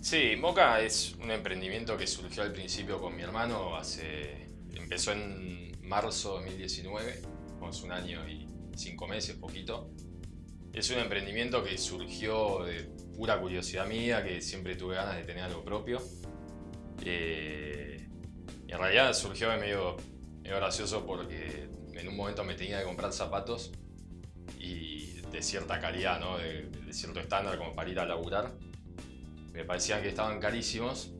Sí, Moca es un emprendimiento que surgió al principio con mi hermano, hace, empezó en marzo de 2019, hace un año y cinco meses, poquito. Es un emprendimiento que surgió de pura curiosidad mía, que siempre tuve ganas de tener algo propio. Eh, y en realidad surgió medio, medio gracioso porque en un momento me tenía que comprar zapatos de cierta calidad, ¿no? de, de cierto estándar como para ir a laburar me parecían que estaban carísimos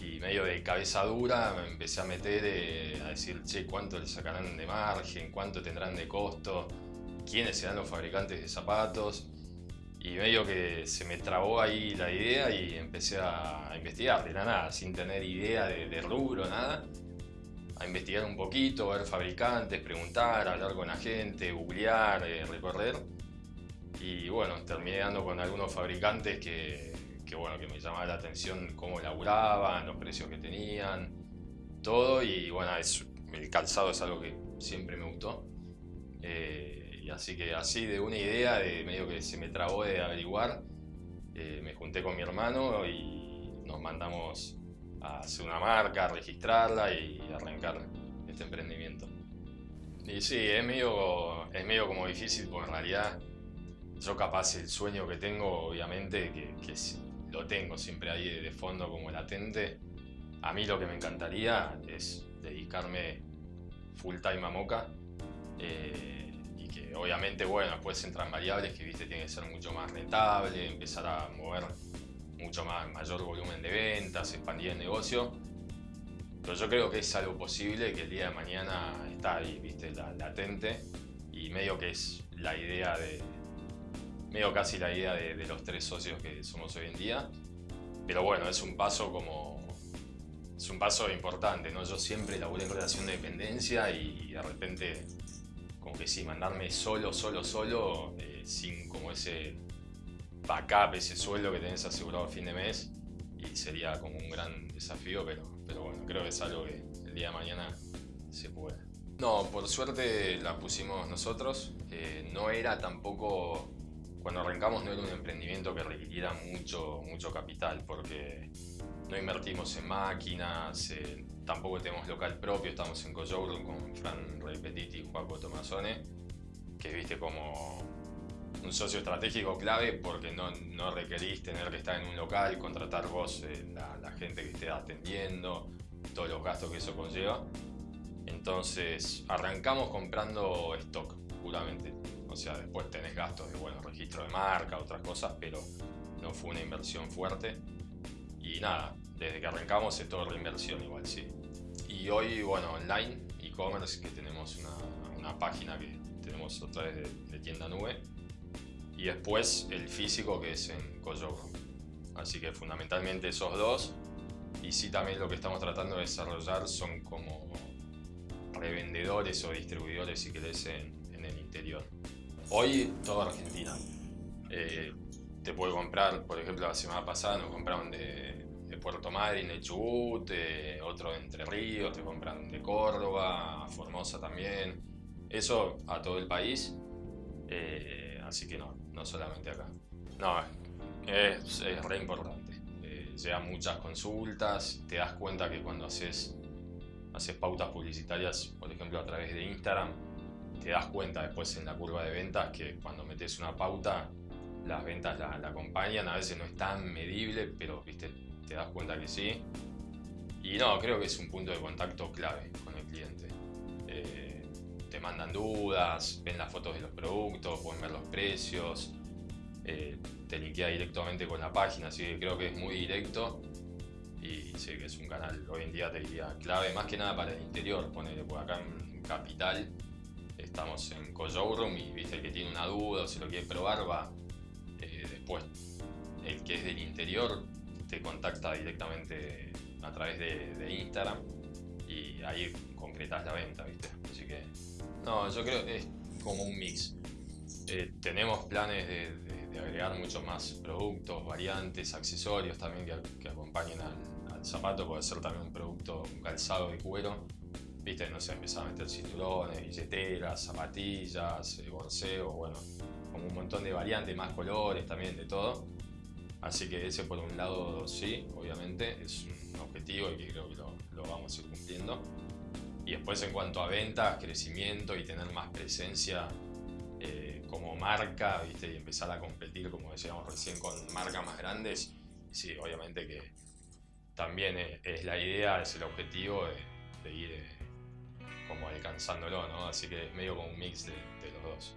y medio de cabeza dura me empecé a meter eh, a decir, che, ¿cuánto le sacarán de margen? ¿Cuánto tendrán de costo? ¿Quiénes serán los fabricantes de zapatos? Y medio que se me trabó ahí la idea y empecé a investigar de la nada, sin tener idea de, de rubro, nada. A investigar un poquito, ver fabricantes, preguntar, hablar con la gente, googlear, eh, recorrer. Y bueno, terminé dando con algunos fabricantes que, que, bueno, que me llamaba la atención cómo laburaban, los precios que tenían, todo. Y bueno, es, el calzado es algo que siempre me gustó. Eh, y así que así de una idea, de medio que se me trabó de averiguar, eh, me junté con mi hermano y nos mandamos a hacer una marca, a registrarla y arrancar este emprendimiento. Y sí, es medio, es medio como difícil porque en realidad yo capaz el sueño que tengo, obviamente, que, que lo tengo siempre ahí de fondo como latente. A mí lo que me encantaría es dedicarme full time a Moca. Eh, y que obviamente, bueno, después entran variables que, viste, tiene que ser mucho más rentable, empezar a mover mucho más, mayor volumen de ventas, expandir el negocio. Pero yo creo que es algo posible, que el día de mañana está ahí, viste, latente. Y medio que es la idea de, medio casi la idea de, los tres socios que somos hoy en día. Pero bueno, es un paso como... Es un paso importante, ¿no? Yo siempre laburé en relación de dependencia y de repente, como que sí, mandarme solo, solo, solo, eh, sin como ese backup, ese sueldo que tenés asegurado a fin de mes, y sería como un gran desafío, pero, pero bueno, creo que es algo que el día de mañana se puede. No, por suerte la pusimos nosotros. Eh, no era tampoco cuando arrancamos no era un emprendimiento que requiriera mucho, mucho capital porque no invertimos en máquinas, eh, tampoco tenemos local propio, estamos en Coyouro con Fran Repetiti y Juaco Tomasone, que viste como un socio estratégico clave porque no, no requerís tener que estar en un local, contratar vos eh, la, la gente que esté atendiendo, todos los gastos que eso conlleva. Entonces arrancamos comprando stock, puramente. O sea, después tenés gastos de, bueno, registro de marca, otras cosas, pero no fue una inversión fuerte. Y nada, desde que arrancamos es todo reinversión igual, sí. Y hoy, bueno, online, e-commerce, que tenemos una, una, página que tenemos otra vez de, de, tienda nube. Y después el físico que es en Coyogo. Así que fundamentalmente esos dos. Y sí también lo que estamos tratando de desarrollar son como revendedores o distribuidores, si querés, en, en el interior. Hoy toda Argentina. Eh, te puede comprar, por ejemplo, la semana pasada nos compraron de, de Puerto Madryn, de Chubut, otro de Entre Ríos, te compran de Córdoba, Formosa también. Eso a todo el país. Eh, así que no, no solamente acá. No, es, es re importante. Eh, llegan muchas consultas, te das cuenta que cuando haces, haces pautas publicitarias, por ejemplo a través de Instagram, te das cuenta después en la curva de ventas que cuando metes una pauta, las ventas la, la, acompañan. A veces no es tan medible, pero viste, te das cuenta que sí. Y no, creo que es un punto de contacto clave con el cliente. Eh, mandan dudas, ven las fotos de los productos, pueden ver los precios, eh, te linkea directamente con la página, así que creo que es muy directo y sí que es un canal hoy en día te diría clave más que nada para el interior, ponele por acá en Capital estamos en Coyourroom y viste el que tiene una duda o si lo quiere probar va eh, después. El que es del interior te contacta directamente a través de, de, Instagram y ahí concretas la venta viste. Así que no yo creo que es como un mix eh, tenemos planes de, de, de, agregar muchos más productos variantes accesorios también que, que acompañen al, al zapato puede ser también un producto un calzado de cuero viste, no sé, empezaba a meter cinturones, billeteras, zapatillas, eh, borseo, bueno, como un montón de variantes, más colores también, de todo. Así que ese por un lado sí, obviamente, es un objetivo y que creo que lo, lo vamos a ir cumpliendo. Y después en cuanto a ventas, crecimiento y tener más presencia eh, como marca, ¿viste? Y empezar a competir, como decíamos recién, con marcas más grandes. Sí, obviamente que también es, la idea, es el objetivo de, ir eh, como alcanzándolo, ¿no? Así que es medio como un mix de los dos.